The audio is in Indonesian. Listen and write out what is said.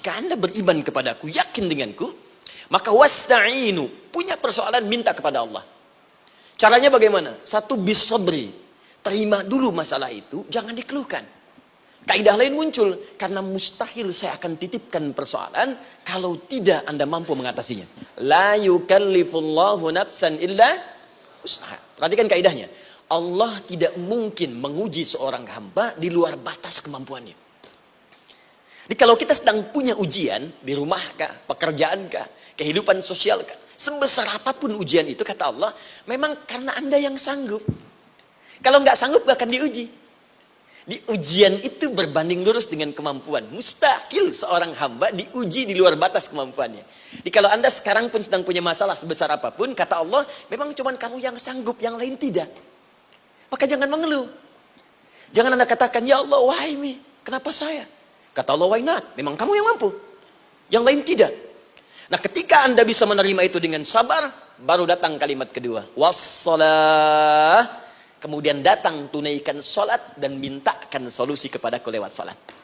Jika anda beriman kepadaku, yakin denganku, maka wasta'inu, punya persoalan minta kepada Allah. Caranya bagaimana? Satu bisabri, terima dulu masalah itu, jangan dikeluhkan. Kaidah lain muncul, karena mustahil saya akan titipkan persoalan kalau tidak anda mampu mengatasinya. La yukallifullahu nafsan illa usaha. Perhatikan kaidahnya. Allah tidak mungkin menguji seorang hamba di luar batas kemampuannya. Jadi kalau kita sedang punya ujian di rumah kah, pekerjaan kehidupan sosial kah, sebesar apa pun ujian itu kata Allah, memang karena anda yang sanggup. Kalau nggak sanggup gak akan diuji. Di ujian itu berbanding lurus dengan kemampuan. Mustahil seorang hamba diuji di luar batas kemampuannya. Jadi kalau anda sekarang pun sedang punya masalah sebesar apa pun, kata Allah, memang cuma kamu yang sanggup, yang lain tidak. Maka jangan mengeluh. Jangan anda katakan, ya Allah, why me? Kenapa saya? Kata Allah, why not? Memang kamu yang mampu. Yang lain tidak. Nah ketika anda bisa menerima itu dengan sabar, baru datang kalimat kedua. Wassalah. Kemudian datang tunaikan sholat dan mintakan solusi kepada lewat sholat.